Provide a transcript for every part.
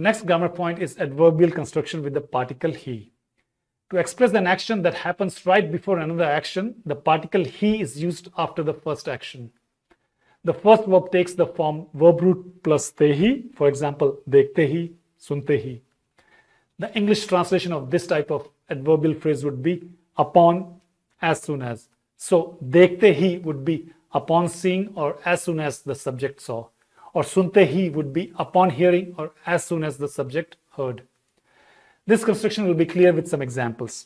Next grammar point is adverbial construction with the particle hi. To express an action that happens right before another action, the particle hi is used after the first action. The first verb takes the form verb root plus tehi, for example, dekhte hi, sunte hi. The English translation of this type of adverbial phrase would be upon, as soon as. So, dekhte hi would be upon seeing or as soon as the subject saw Or sunte hi would be upon hearing or as soon as the subject heard. This construction will be clear with some examples.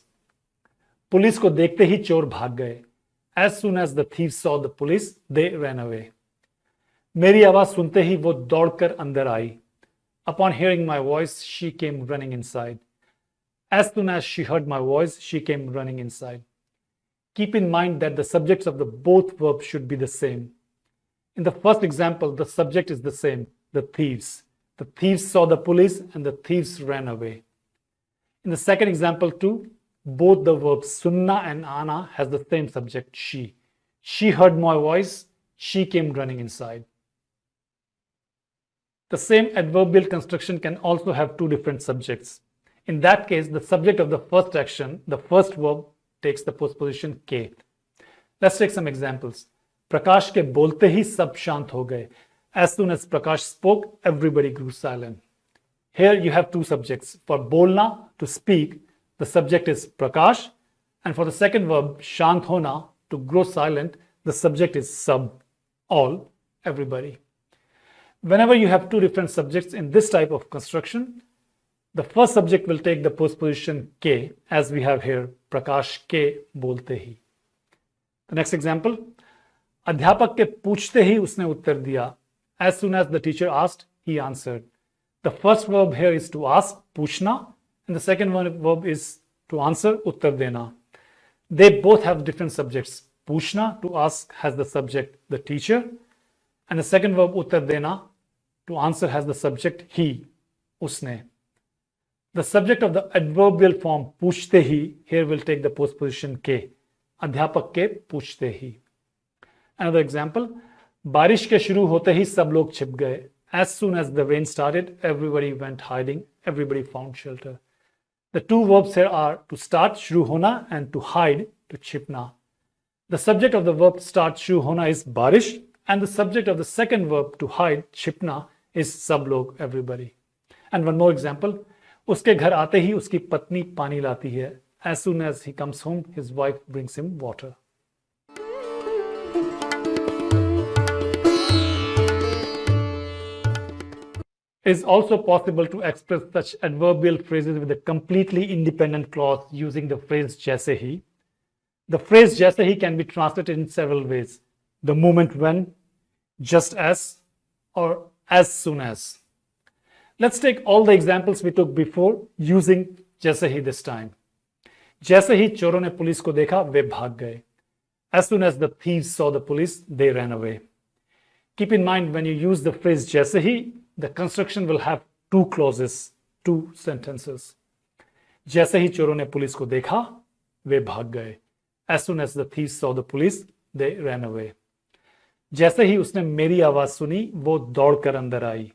Police को देखते ही चोर भाग गए As soon as the thieves saw the police, they ran away. मेरी आवाज सुनते ही वो दौड़कर अंदर आई Upon hearing my voice, she came running inside. As soon as she heard my voice, she came running inside. Keep in mind that the subjects of the both verbs should be the same. In the first example, the subject is the same, the thieves. The thieves saw the police and the thieves ran away. In the second example too, both the verbs sunna and ana has the same subject, she. She heard my voice, she came running inside. The same adverbial construction can also have two different subjects. In that case, the subject of the first action, the first verb, takes the postposition ke. Let's take some examples. Prakash ke bolte hi sab shant ho gaye. As soon as Prakash spoke, everybody grew silent. Here you have two subjects. For bolna, to speak, the subject is Prakash. And for the second verb, shant hona, to grow silent, the subject is sab, all, everybody. Whenever you have two different subjects in this type of construction, the first subject will take the postposition ke, as we have here, Prakash ke bolte hi. The next example, अध्यापक के पूछते ही उसने उत्तर दिया। As soon as the teacher asked he answer the first verb here is to ask पूछना and the second verb is to answer उत्तर देना। They both have different subjects पूछना to ask has the subject the teacher and the second verb उत्तर देना to answer has the subject he उसने। The subject of the adverbial form पूछते ही here will take the postposition के। अध्यापक के पूछते ही। Another example, बारिश के शुरू होते ही सब लोग छिप गए as soon as the rain started, everybody went hiding, everybody found shelter. The two verbs here are to start, shru hona, and to hide, to chipna. The subject of the verb start, shru hona is barish, and the subject of the second verb to hide, chipna, is sab log, everybody. And one more example, उसके घर आते ही उसकी पत्नी पानी लाती है. As soon as he comes home, his wife brings him water. is also possible to express such adverbial phrases with a completely independent clause using the phrase jaise hi. The phrase jaise hi can be translated in several ways. The moment when, just as, or as soon as. Let's take all the examples we took before using jaise hi this time. जैसे ही चोरों ने police को देखा वे भाग गए As soon as the thieves saw the police, they ran away. Keep in mind when you use the phrase jaise hi, the construction will have two clauses, two sentences. जैसे ही चोरों ने पुलिस को देखा वे भाग गए। As soon as the thief saw the police they ran away जैसे ही उसने मेरी आवाज़ सुनी वो दौड़कर अंदर आई।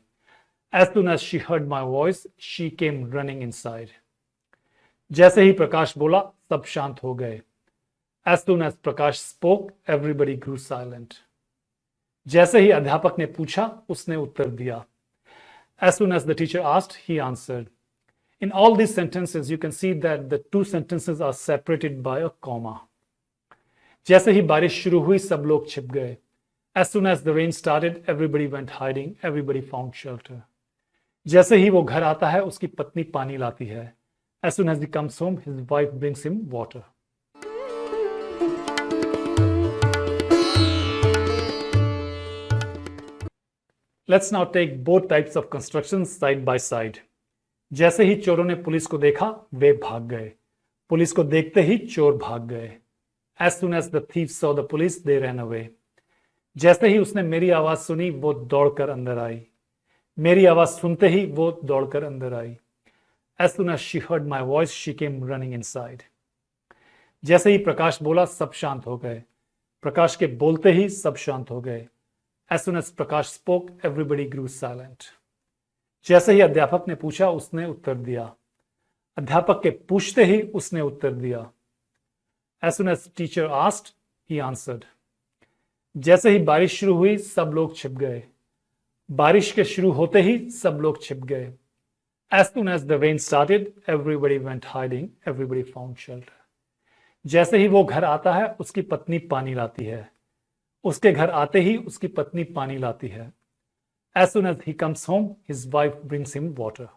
As soon as she heard my voice she came running in जैसे ही प्रकाश बोला सब शांत हो गए। As soon as Prakash spoke everybody grew silent जैसे ही अध्यापक ने पूछा उसने उत्तर दिया। As soon as the teacher asked, he answered. In all these sentences, you can see that the two sentences are separated by a comma. जैसे ही बारिश शुरू हुई सब लोग छिप गए As soon as the rain started, everybody went hiding, everybody found shelter. जैसे ही वो घर आता है उसकी पत्नी पानी लाती है As soon as he comes home, his wife brings him water. Let's now take both types of construction side by side जैसे ही चोरों ने पुलिस को देखा, वे भाग गए। पुलिस को देखते ही चोर भाग गए। As soon as the saw the police they ran away जैसे ही उसने मेरी आवाज़ सुनी, वो दौड़कर अंदर आई। मेरी आवाज़ सुनते ही वो दौड़कर अंदर आई। As soon as she heard my voice she came running inside जैसे ही प्रकाश बोला, सब शांत हो गए। प्रकाश के बोलते ही सब शांत हो गए। As soon as Prakash spoke, everybody grew silent. जैसे ही अध्यापक ने पूछा उसने उत्तर दिया। अध्यापक के पूछते ही उसने उत्तर दिया। As soon as teacher asked he answered जैसे ही बारिश शुरू हुई सब लोग छिप गए। बारिश के शुरू होते ही सब लोग छिप गए। As soon as the rain started everybody went hiding everybody found shelter जैसे ही वो घर आता है उसकी पत्नी पानी लाती है। उसके घर आते ही उसकी पत्नी पानी लाती है। As soon as he comes home his wife brings him water